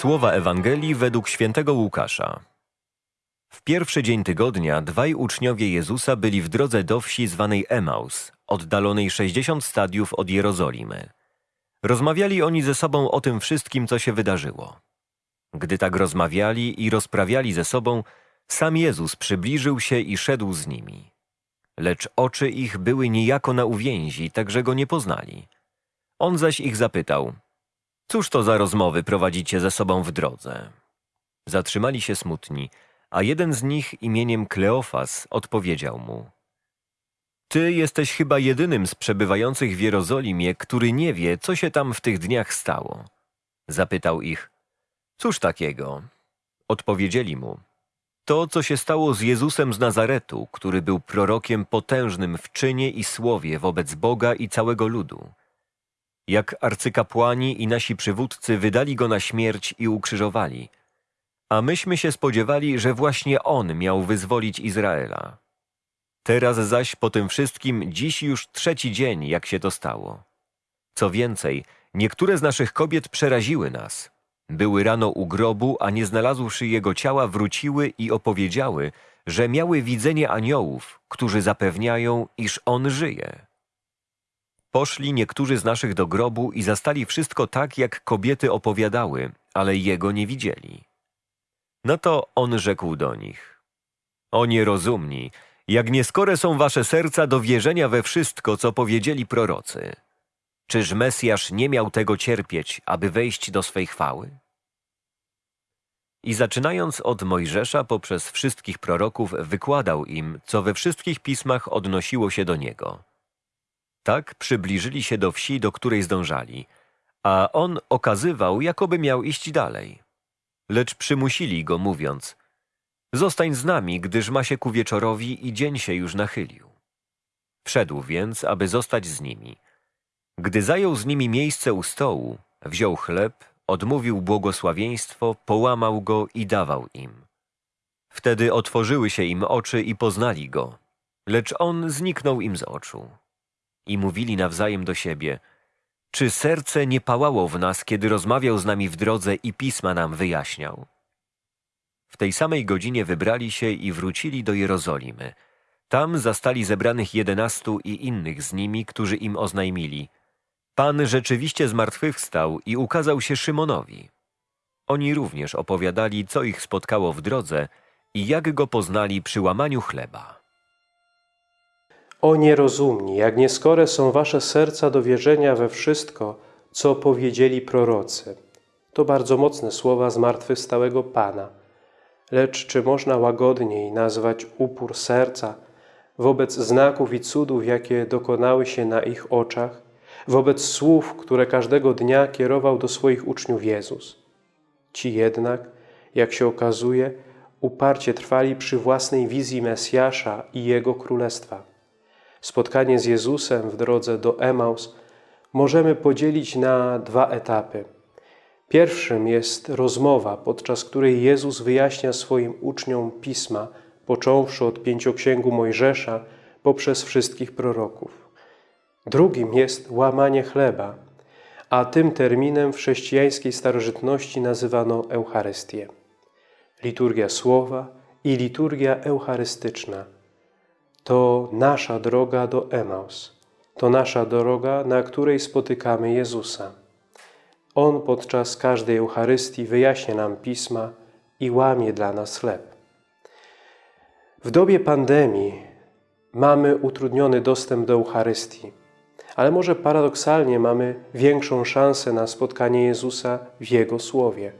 Słowa Ewangelii według świętego Łukasza. W pierwszy dzień tygodnia dwaj uczniowie Jezusa byli w drodze do wsi zwanej Emaus, oddalonej 60 stadiów od Jerozolimy. Rozmawiali oni ze sobą o tym wszystkim, co się wydarzyło. Gdy tak rozmawiali i rozprawiali ze sobą, sam Jezus przybliżył się i szedł z nimi. Lecz oczy ich były niejako na uwięzi, tak że go nie poznali. On zaś ich zapytał – Cóż to za rozmowy prowadzicie ze sobą w drodze? Zatrzymali się smutni, a jeden z nich imieniem Kleofas odpowiedział mu. Ty jesteś chyba jedynym z przebywających w Jerozolimie, który nie wie, co się tam w tych dniach stało. Zapytał ich, cóż takiego? Odpowiedzieli mu, to, co się stało z Jezusem z Nazaretu, który był prorokiem potężnym w czynie i słowie wobec Boga i całego ludu jak arcykapłani i nasi przywódcy wydali go na śmierć i ukrzyżowali. A myśmy się spodziewali, że właśnie on miał wyzwolić Izraela. Teraz zaś po tym wszystkim dziś już trzeci dzień, jak się to stało. Co więcej, niektóre z naszych kobiet przeraziły nas. Były rano u grobu, a nie znalazłszy jego ciała, wróciły i opowiedziały, że miały widzenie aniołów, którzy zapewniają, iż on żyje. Poszli niektórzy z naszych do grobu i zastali wszystko tak, jak kobiety opowiadały, ale jego nie widzieli. No to on rzekł do nich. O nierozumni, jak nieskore są wasze serca do wierzenia we wszystko, co powiedzieli prorocy. Czyż Mesjasz nie miał tego cierpieć, aby wejść do swej chwały? I zaczynając od Mojżesza poprzez wszystkich proroków wykładał im, co we wszystkich pismach odnosiło się do niego – tak przybliżyli się do wsi, do której zdążali, a on okazywał, jakoby miał iść dalej. Lecz przymusili go, mówiąc, zostań z nami, gdyż ma się ku wieczorowi i dzień się już nachylił. Wszedł więc, aby zostać z nimi. Gdy zajął z nimi miejsce u stołu, wziął chleb, odmówił błogosławieństwo, połamał go i dawał im. Wtedy otworzyły się im oczy i poznali go, lecz on zniknął im z oczu i mówili nawzajem do siebie, czy serce nie pałało w nas, kiedy rozmawiał z nami w drodze i pisma nam wyjaśniał? W tej samej godzinie wybrali się i wrócili do Jerozolimy. Tam zastali zebranych jedenastu i innych z nimi, którzy im oznajmili. Pan rzeczywiście zmartwychwstał i ukazał się Szymonowi. Oni również opowiadali, co ich spotkało w drodze i jak go poznali przy łamaniu chleba. O nierozumni, jak nieskore są wasze serca do wierzenia we wszystko, co powiedzieli prorocy. To bardzo mocne słowa zmartwychwstałego Pana. Lecz czy można łagodniej nazwać upór serca wobec znaków i cudów, jakie dokonały się na ich oczach, wobec słów, które każdego dnia kierował do swoich uczniów Jezus? Ci jednak, jak się okazuje, uparcie trwali przy własnej wizji Mesjasza i Jego Królestwa spotkanie z Jezusem w drodze do Emaus możemy podzielić na dwa etapy. Pierwszym jest rozmowa, podczas której Jezus wyjaśnia swoim uczniom Pisma, począwszy od pięcioksięgu Mojżesza poprzez wszystkich proroków. Drugim jest łamanie chleba, a tym terminem w chrześcijańskiej starożytności nazywano Eucharystię. Liturgia Słowa i liturgia eucharystyczna – to nasza droga do Emaus. To nasza droga, na której spotykamy Jezusa. On podczas każdej Eucharystii wyjaśnia nam Pisma i łamie dla nas chleb. W dobie pandemii mamy utrudniony dostęp do Eucharystii, ale może paradoksalnie mamy większą szansę na spotkanie Jezusa w Jego Słowie.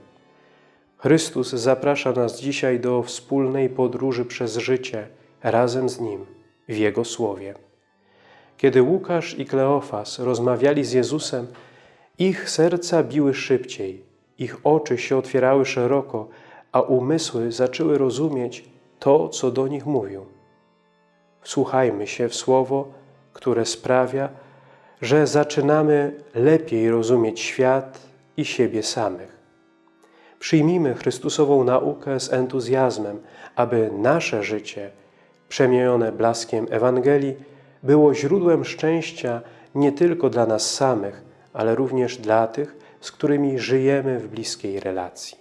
Chrystus zaprasza nas dzisiaj do wspólnej podróży przez życie razem z Nim w Jego Słowie. Kiedy Łukasz i Kleofas rozmawiali z Jezusem, ich serca biły szybciej, ich oczy się otwierały szeroko, a umysły zaczęły rozumieć to, co do nich mówił. Słuchajmy się w słowo, które sprawia, że zaczynamy lepiej rozumieć świat i siebie samych. Przyjmijmy Chrystusową naukę z entuzjazmem, aby nasze życie przemienione blaskiem Ewangelii, było źródłem szczęścia nie tylko dla nas samych, ale również dla tych, z którymi żyjemy w bliskiej relacji.